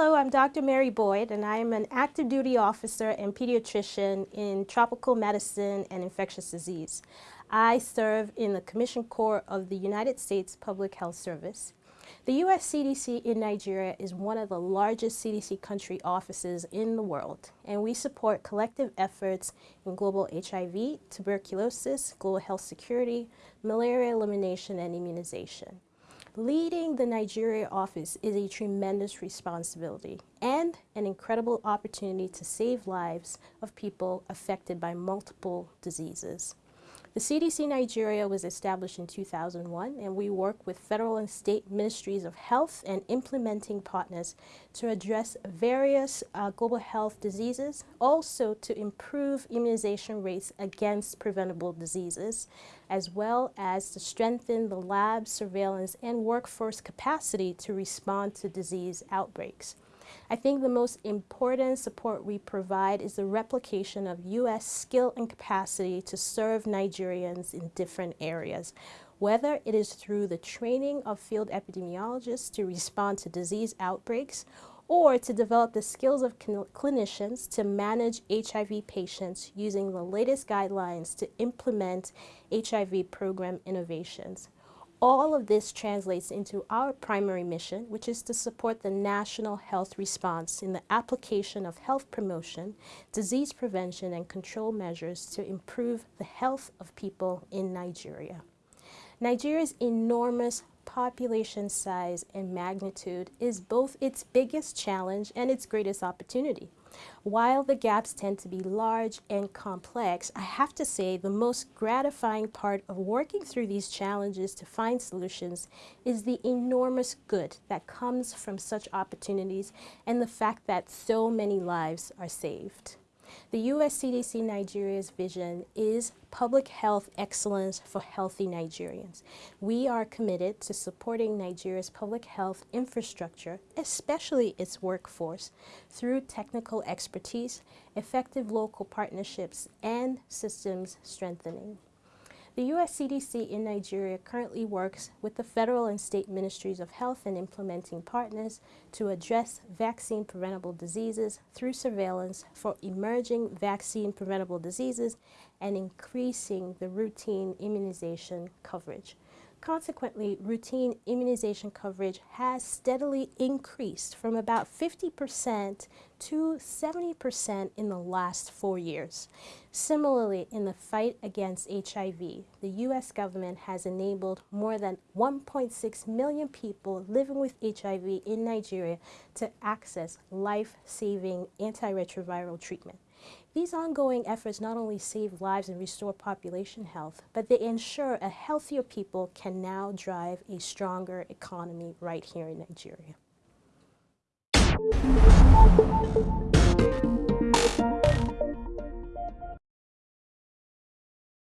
Hello, I'm Dr. Mary Boyd, and I am an active duty officer and pediatrician in tropical medicine and infectious disease. I serve in the Commission Corps of the United States Public Health Service. The U.S. CDC in Nigeria is one of the largest CDC country offices in the world, and we support collective efforts in global HIV, tuberculosis, global health security, malaria elimination, and immunization. Leading the Nigeria office is a tremendous responsibility and an incredible opportunity to save lives of people affected by multiple diseases. The CDC Nigeria was established in 2001 and we work with federal and state ministries of health and implementing partners to address various uh, global health diseases, also to improve immunization rates against preventable diseases, as well as to strengthen the lab surveillance and workforce capacity to respond to disease outbreaks. I think the most important support we provide is the replication of U.S. skill and capacity to serve Nigerians in different areas, whether it is through the training of field epidemiologists to respond to disease outbreaks or to develop the skills of clinicians to manage HIV patients using the latest guidelines to implement HIV program innovations. All of this translates into our primary mission, which is to support the national health response in the application of health promotion, disease prevention, and control measures to improve the health of people in Nigeria. Nigeria's enormous population size and magnitude is both its biggest challenge and its greatest opportunity. While the gaps tend to be large and complex, I have to say the most gratifying part of working through these challenges to find solutions is the enormous good that comes from such opportunities and the fact that so many lives are saved. The U.S. CDC Nigeria's vision is public health excellence for healthy Nigerians. We are committed to supporting Nigeria's public health infrastructure, especially its workforce, through technical expertise, effective local partnerships, and systems strengthening. The U.S. CDC in Nigeria currently works with the federal and state ministries of health and implementing partners to address vaccine preventable diseases through surveillance for emerging vaccine preventable diseases and increasing the routine immunization coverage. Consequently, routine immunization coverage has steadily increased from about 50% to 70% in the last four years. Similarly, in the fight against HIV, the U.S. government has enabled more than 1.6 million people living with HIV in Nigeria to access life-saving antiretroviral treatment. These ongoing efforts not only save lives and restore population health, but they ensure a healthier people can now drive a stronger economy right here in Nigeria.